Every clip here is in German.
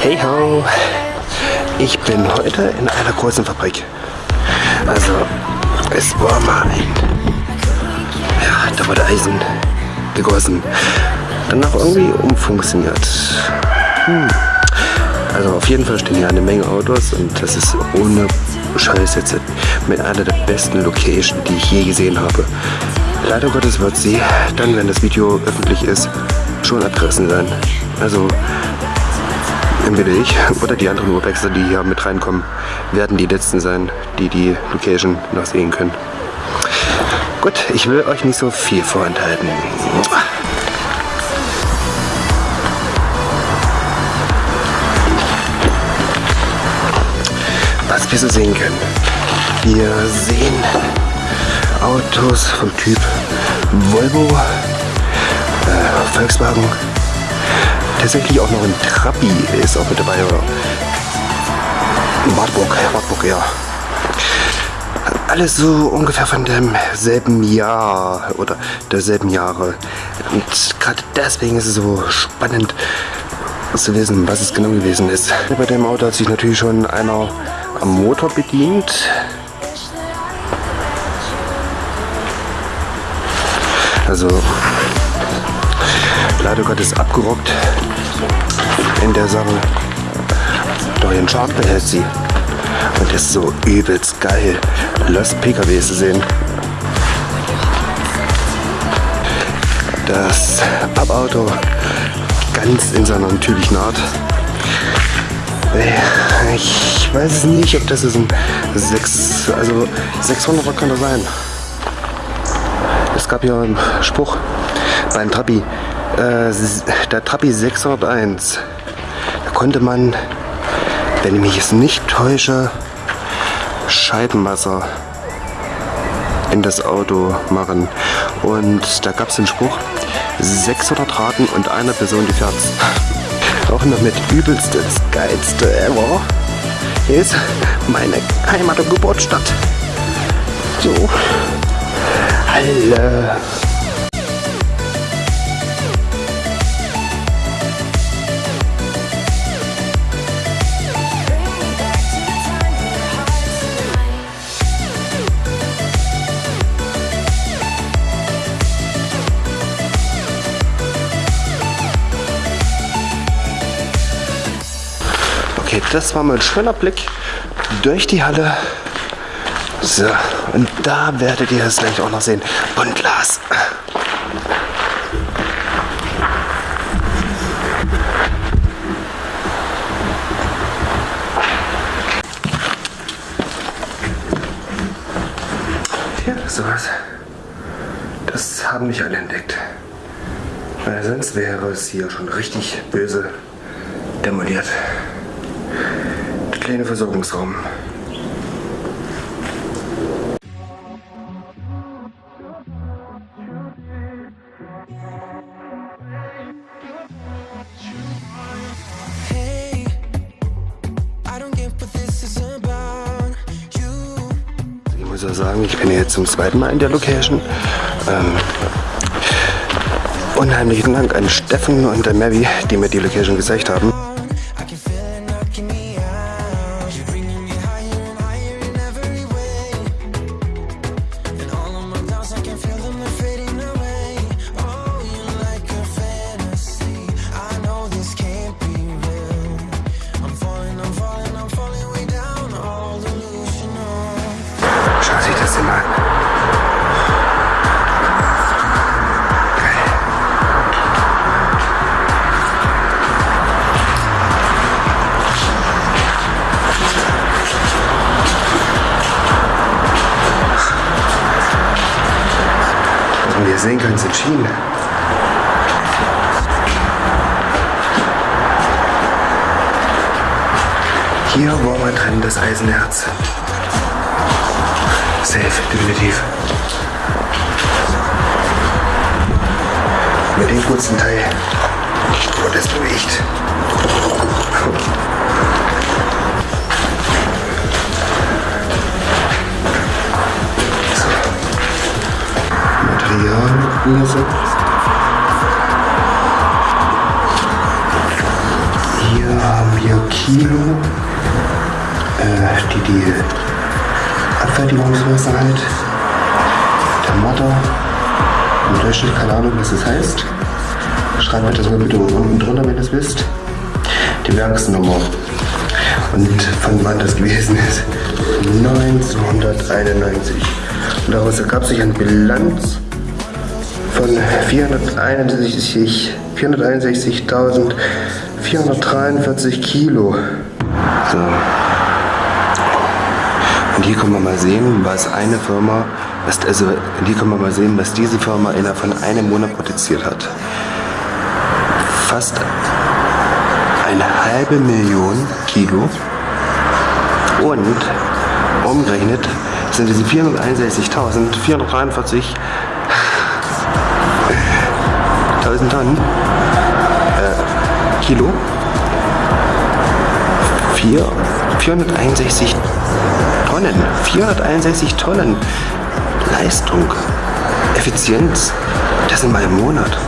Hey ho! Ich bin heute in einer großen Fabrik. Also, es war mal ein... Ja, da wurde Eisen gegossen. Danach irgendwie umfunktioniert. Hm. Also auf jeden Fall stehen hier eine Menge Autos und das ist ohne Scheiß jetzt mit einer der besten Locations, die ich je gesehen habe. Leider Gottes wird sie dann, wenn das Video öffentlich ist, schon abgerissen sein. Also entweder ich oder die anderen Urbexer, die hier mit reinkommen, werden die letzten sein, die die Location noch sehen können. Gut, ich will euch nicht so viel vorenthalten. Was wir so sehen können. Wir sehen Autos vom Typ Volvo, äh, Volkswagen, tatsächlich auch noch ein Trabi ist auch mit dabei. Oder? Wartburg, Wartburg, ja. Alles so ungefähr von demselben Jahr oder derselben Jahre. Und gerade deswegen ist es so spannend zu wissen, was es genau gewesen ist. Bei dem Auto hat sich natürlich schon einer am Motor bedient. Also leider Gottes abgerockt in der Sache. Dorian Sharp behält sie. Und ist so übelst geil, Lost PKW zu sehen. Das Abauto ganz in seiner natürlichen Art. Ich weiß es nicht, ob das ist ein 6, also 600er kann das sein. Es gab ja einen Spruch beim Trabi, der Trabi 601. Da konnte man, wenn ich mich jetzt nicht täusche, Scheibenwasser in das Auto machen. Und da gab es den Spruch, 600 Raten und einer Person die fährt. Auch noch mit übelstes, geilste ever ist meine Heimat- und Geburtsstadt. So. Halle. Okay, das war mal ein schöner Blick durch die Halle. So, und da werdet ihr es gleich auch noch sehen. Buntglas. Ja, sowas. Das haben nicht alle entdeckt. Weil sonst wäre es hier schon richtig böse demoliert. Der kleine Versorgungsraum. Hey, I don't get what this is about. You Ich muss ja sagen, ich bin jetzt zum zweiten Mal in der Location. Ähm, unheimlichen Dank an Steffen und an Mavi, die mir die Location gezeigt haben. Ihr sehen könnt, sind Schienen. Hier war mal drin das Eisenerz. Safe, definitiv. Mit dem kurzen Teil wurde es bewegt. Material hier so. Kilo, äh, die die Abfertigungsmasse halt, der Motor, im Durchschnitt, keine Ahnung, was das heißt. Schreibt mir das mal bitte unten drunter, wenn ihr es wisst. Die Werksnummer. Und von wann das gewesen ist. 1991. Und daraus ergab sich eine Bilanz von 461 461.443 Kilo. So. Und hier können wir mal sehen, was eine Firma, was, also hier können wir mal sehen, was diese Firma innerhalb von einem Monat produziert hat. Fast eine halbe Million Kilo und umgerechnet sind diese 461.443 1000 Tonnen. Äh, Kilo. 4, 461 Tonnen. 461 Tonnen Leistung. Effizienz. Das in meinem Monat.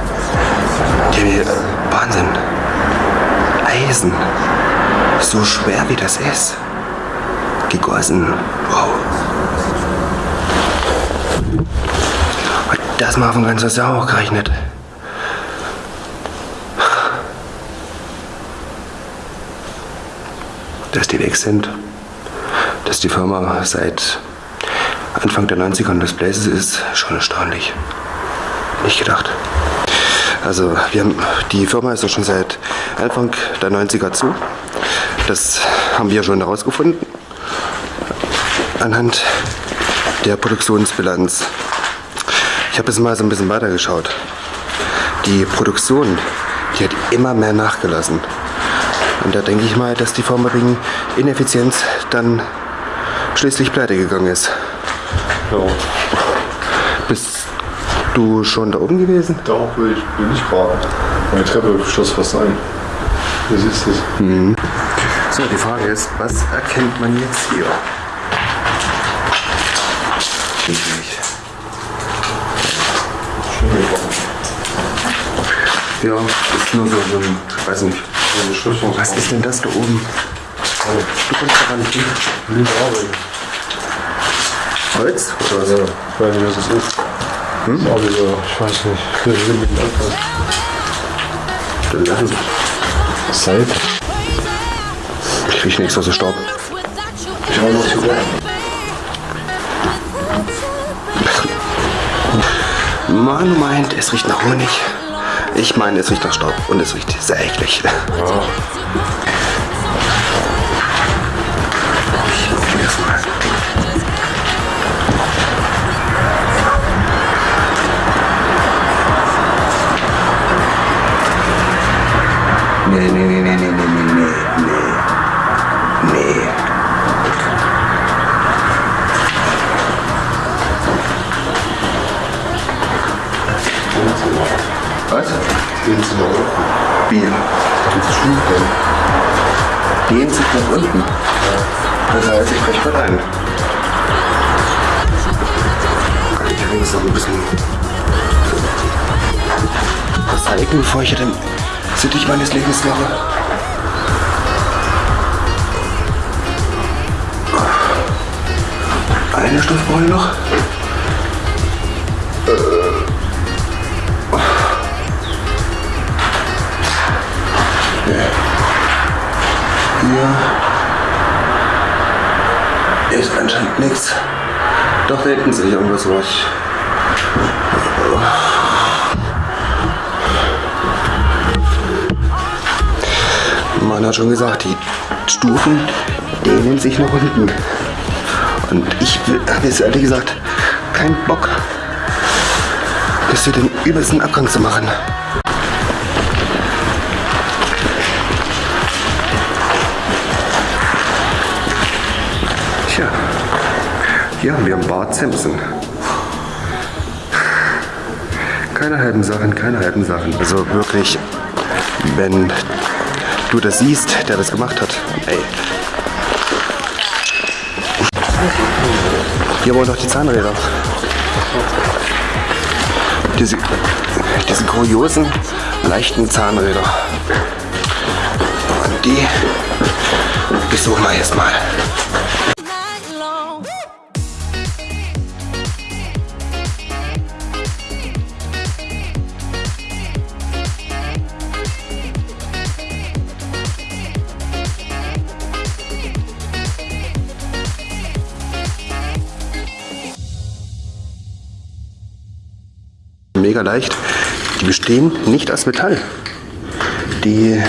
Der Wahnsinn. Eisen. So schwer wie das ist. Gegossen. Wow das mal von ganz Sau gerechnet dass die weg sind, dass die Firma seit Anfang der 90er des Blazes ist, schon erstaunlich. Nicht gedacht. Also wir haben, die Firma ist ja schon seit Anfang der 90er zu. Das haben wir schon herausgefunden anhand der Produktionsbilanz. Ich habe jetzt mal so ein bisschen weitergeschaut. Die Produktion, die hat immer mehr nachgelassen. Und da denke ich mal, dass die Firma wegen Ineffizienz dann schließlich pleite gegangen ist. Ja, Bist du schon da oben gewesen? da auch will ich, ich gerade. Meine Treppe schloss fast ein. Du siehst es. So, die Frage ist, was erkennt man jetzt hier? Nicht. Ja, ist nur so, so ein, weiß nicht. Was ist denn das da oben? Du kommst da nicht hin. Arbeit. Holz oder so? Ich weiß nicht, was das ist. Hm? Wieder, ich weiß nicht. Wir sind mit dem Anfang. Dann lassen Seit. Ich riech nichts außer Staub. Ich habe noch zu lernen. Manu meint, es riecht nach Honig. Ich meine, es riecht nach Staub und es riecht sehr eklig. Ja. Was? Den zu noch unten. Wie? Den zu Schuhe Gehen sich nach unten. Das heißt, ich breche mal ein. Ich will jetzt noch ein bisschen recyceln, bevor ich den Sittich meines Lebens mache. Eine ich noch. Hier ist anscheinend nichts. Doch, da hinten sehe ich irgendwas ruhig. Man hat schon gesagt, die Stufen dehnen sich nach unten. Und ich habe jetzt ehrlich gesagt keinen Bock, das hier den übelsten Abgang zu machen. Haben wir Bart Simpson. Keine halben Sachen, keine halben Sachen. Also wirklich, wenn du das siehst, der das gemacht hat, ey. Hier aber noch die Zahnräder. Diese, diese kuriosen, leichten Zahnräder. Und die besuchen wir erstmal. night Mega leicht. Die bestehen nicht aus Metall. Die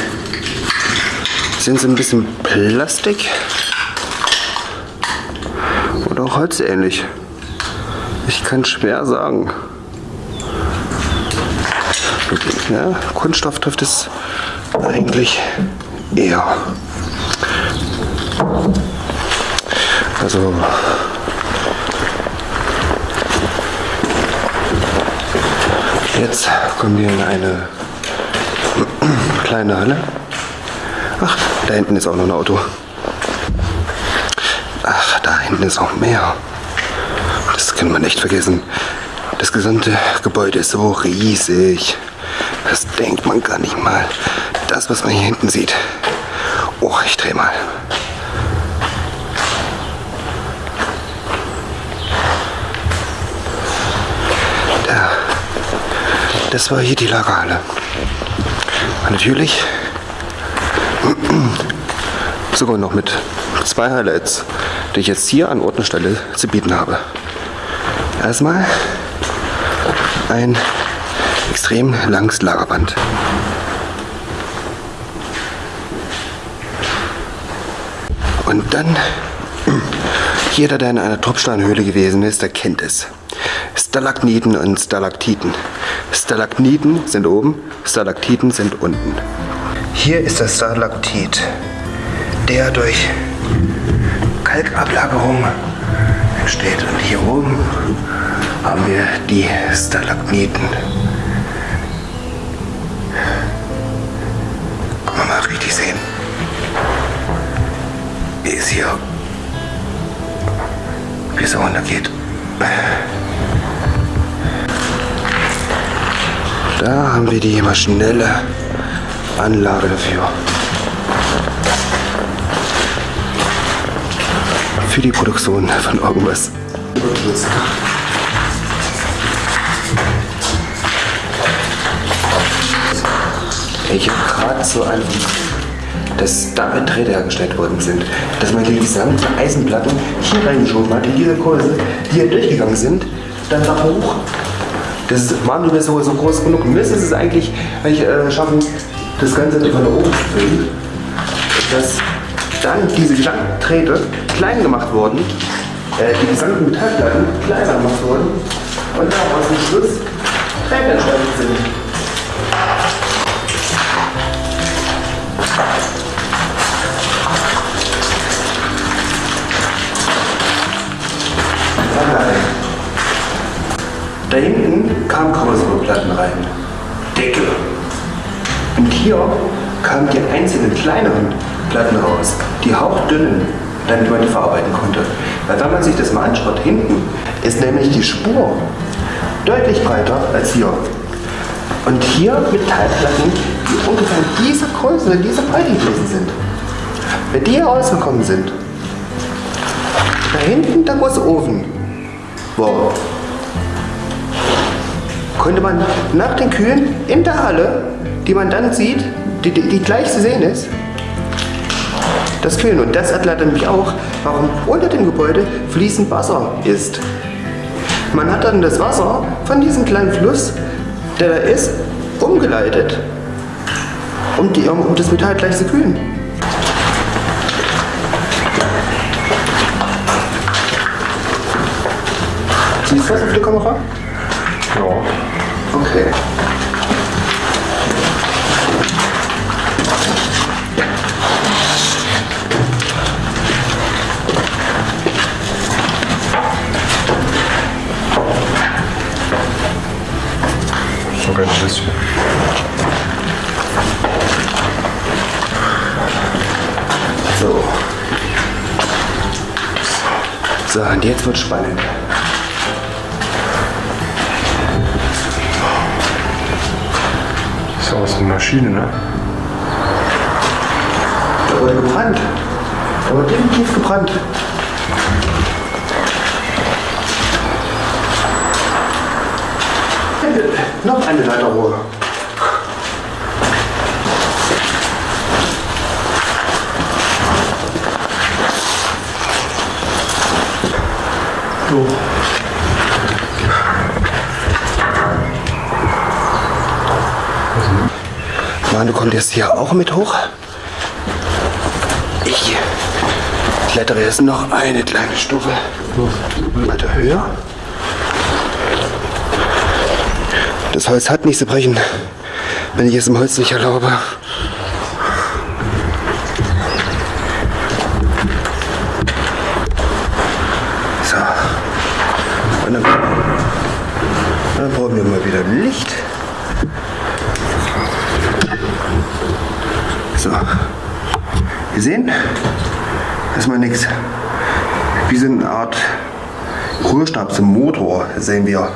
sind so ein bisschen Plastik oder auch holzähnlich. Ich kann schwer sagen. Ja, Kunststoff trifft es eigentlich eher. Also jetzt kommen wir in eine kleine Halle. Ach, da hinten ist auch noch ein Auto. Ach, da hinten ist auch mehr. Das kann man echt vergessen. Das gesamte Gebäude ist so riesig. Das denkt man gar nicht mal. Das, was man hier hinten sieht. Oh, ich dreh mal. Das war hier die Lagerhalle. Und natürlich sogar noch mit zwei Highlights, die ich jetzt hier an Ort und Stelle zu bieten habe. Erstmal ein extrem langes Lagerband. Und dann, jeder, der in einer Tropfsteinhöhle gewesen ist, der kennt es. Stalagniten und Stalaktiten. Stalagniten sind oben, Stalaktiten sind unten. Hier ist der Stalaktit, der durch Kalkablagerung entsteht. Und hier oben haben wir die Stalagniten. Kann man mal richtig sehen. Wie es hier, wie es runtergeht. Da haben wir die maschinelle Anlage dafür. Für die Produktion von irgendwas. Ich habe gerade so einen, dass damit Drähte hergestellt worden sind, dass man die gesamten Eisenplatten hier reingeschoben hat, in diese Kurse, die hier durchgegangen sind, dann nach hoch. Das Manuel ist so, so groß genug. Müsste es eigentlich eigentlich, äh, schaffen, das Ganze von oben zu füllen, dass dann diese gesamten klein gemacht wurden, äh, die gesamten Metallplatten kleiner gemacht wurden und daraus am Schluss Drähte entstanden sind. Da hinten kamen Kommissarplatten rein. Dicke. Und hier kamen die einzelnen kleineren Platten raus, die hauchdünnen, damit man die verarbeiten konnte. Weil wenn man sich das mal anschaut, hinten ist nämlich die Spur deutlich breiter als hier. Und hier Metallplatten, die ungefähr in dieser Größe, in dieser Breite gewesen sind. Wenn die hier rausgekommen sind, da hinten der große Ofen war, konnte man nach den Kühen in der Halle, die man dann sieht, die, die, die gleich zu sehen ist, das Kühlen. Und das erklärt nämlich auch, warum unter dem Gebäude fließend Wasser ist. Man hat dann das Wasser von diesem kleinen Fluss, der da ist, umgeleitet, um, die, um, um das Metall gleich zu kühlen. Siehst du das auf der Kamera? Ja. Okay. Sogar ein bisschen. So. So, und jetzt wird spannend. Ist aus einer Maschine, ne? Da wurde gebrannt. Aber definitiv gebrannt. Noch eine Leiterrohr. So. Mann, du kommst jetzt hier auch mit hoch? Ich klettere jetzt noch eine kleine Stufe weiter höher. Das Holz hat nicht zu brechen, wenn ich es im Holz nicht erlaube. So. Und dann, dann brauchen wir mal wieder Licht. So. Gesehen? Das ist mal nix. Wie so eine Art Rührstab zum Motor sehen wir.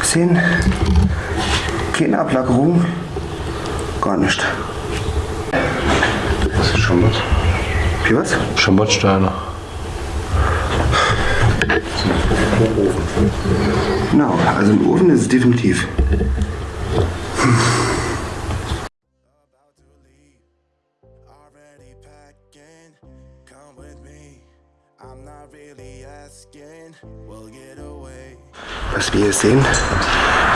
Gesehen? Keine Ablagerung. Gar nicht. Das ist schon was. Wie was? Schamottsteine. Genau, also im Ofen ist es definitiv. Was wir hier sehen,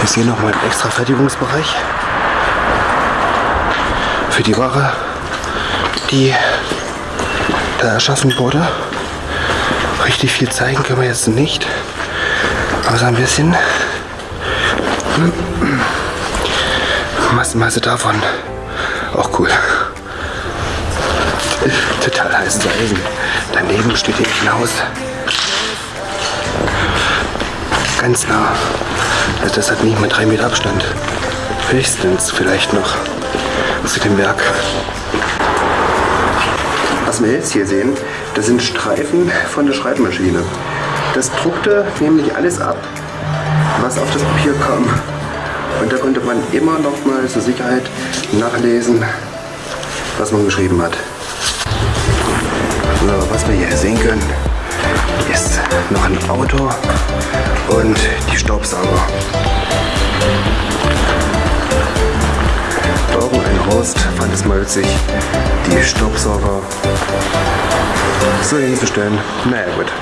ist hier nochmal ein extra Fertigungsbereich für die Ware, die da erschaffen wurde. Richtig viel zeigen können wir jetzt nicht, so ein bisschen Massenmasse davon. Auch cool. Total heißes Eisen. Daneben steht hier ein Haus. Ganz nah. Also das hat nicht mal drei Meter Abstand. Höchstens vielleicht noch zu dem Werk. Was wir jetzt hier sehen, das sind Streifen von der Schreibmaschine. Das druckte nämlich alles ab, was auf das Papier kam. Und da konnte man immer noch mal zur Sicherheit nachlesen, was man geschrieben hat. So, was wir hier sehen können, ist noch ein Auto und die Staubsauger. Irgendein Horst fand es mal witzig, die Staubsauger so hinzustellen. Naja gut.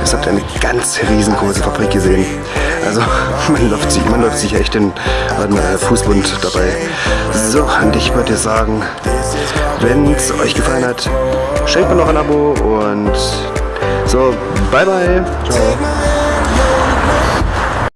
Jetzt habt ihr eine ganz riesengroße Fabrik gesehen. Also man läuft sich, man läuft sich echt den äh, Fußbund dabei. So, und ich würde sagen, wenn es euch gefallen hat, schenkt mir noch ein Abo und so, bye bye. Ciao.